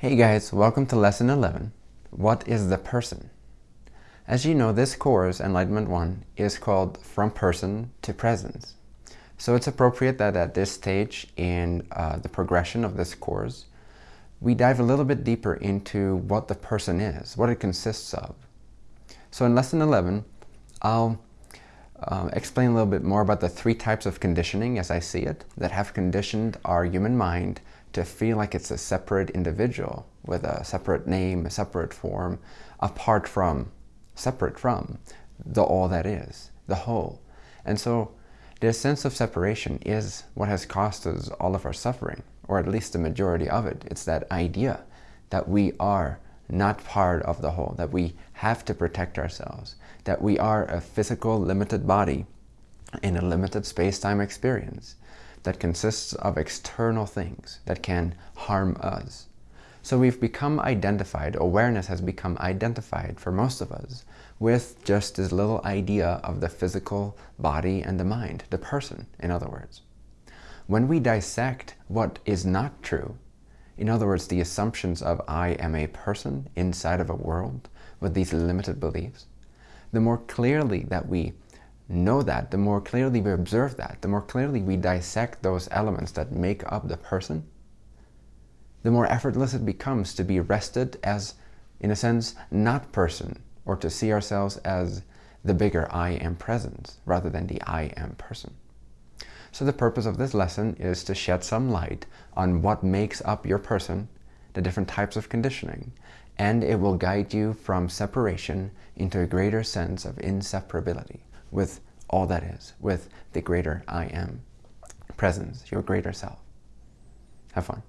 Hey guys, welcome to lesson 11. What is the person? As you know, this course, Enlightenment 1, is called From Person to Presence. So it's appropriate that at this stage in uh, the progression of this course, we dive a little bit deeper into what the person is, what it consists of. So in lesson 11, I'll uh, explain a little bit more about the three types of conditioning as I see it that have conditioned our human mind to feel like it's a separate individual with a separate name, a separate form, apart from, separate from the all that is, the whole. And so this sense of separation is what has caused us all of our suffering, or at least the majority of it. It's that idea that we are not part of the whole, that we have to protect ourselves, that we are a physical limited body in a limited space-time experience, that consists of external things that can harm us. So we've become identified, awareness has become identified for most of us with just this little idea of the physical body and the mind, the person, in other words. When we dissect what is not true, in other words, the assumptions of I am a person inside of a world with these limited beliefs, the more clearly that we know that, the more clearly we observe that, the more clearly we dissect those elements that make up the person, the more effortless it becomes to be rested as, in a sense, not person, or to see ourselves as the bigger I am presence, rather than the I am person. So the purpose of this lesson is to shed some light on what makes up your person, the different types of conditioning, and it will guide you from separation into a greater sense of inseparability with all that is, with the greater I am presence, your greater self. Have fun.